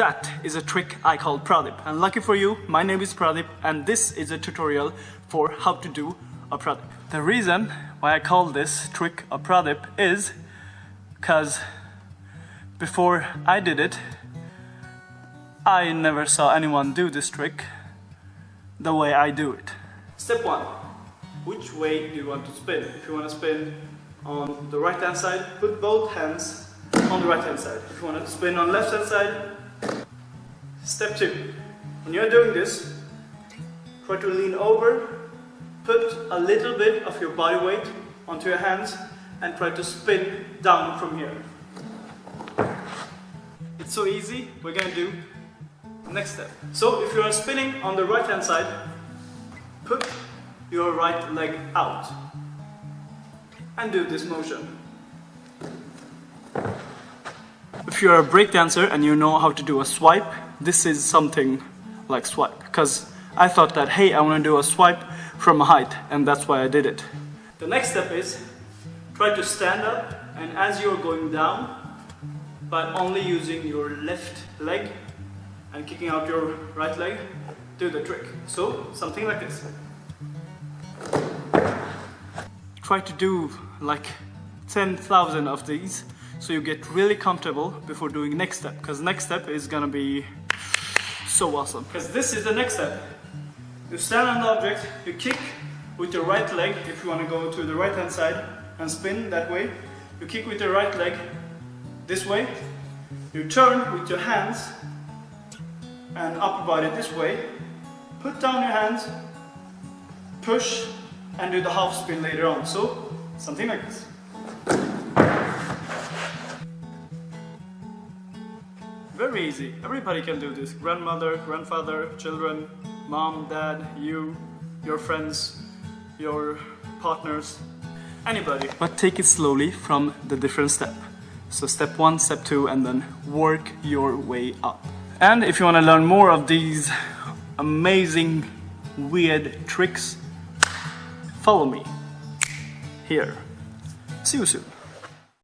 that is a trick I call Pradip. And lucky for you, my name is Pradip and this is a tutorial for how to do a Pradip. The reason why I call this trick a Pradip is because before I did it, I never saw anyone do this trick the way I do it. Step 1. Which way do you want to spin? If you want to spin on the right hand side, put both hands on the right hand side. If you want to spin on left hand side, step 2. When you're doing this, try to lean over, put a little bit of your body weight onto your hands and try to spin down from here. It's so easy, we're gonna do next step. So if you are spinning on the right hand side, put your right leg out and do this motion. If you're a breakdancer and you know how to do a swipe, this is something like swipe. Because I thought that, hey, I want to do a swipe from a height, and that's why I did it. The next step is try to stand up, and as you're going down, by only using your left leg and kicking out your right leg, do the trick. So, something like this. Try to do like 10,000 of these so you get really comfortable before doing next step because next step is gonna be so awesome. Because this is the next step. You stand on the object you kick with your right leg if you want to go to the right hand side and spin that way. You kick with your right leg this way. You turn with your hands and upper body this way. Put down your hands push and do the half spin later on. So something like this Very easy. Everybody can do this. Grandmother, grandfather, children, mom, dad, you, your friends, your partners, anybody. But take it slowly from the different step. So step one, step two, and then work your way up. And if you want to learn more of these amazing, weird tricks, follow me here. See you soon.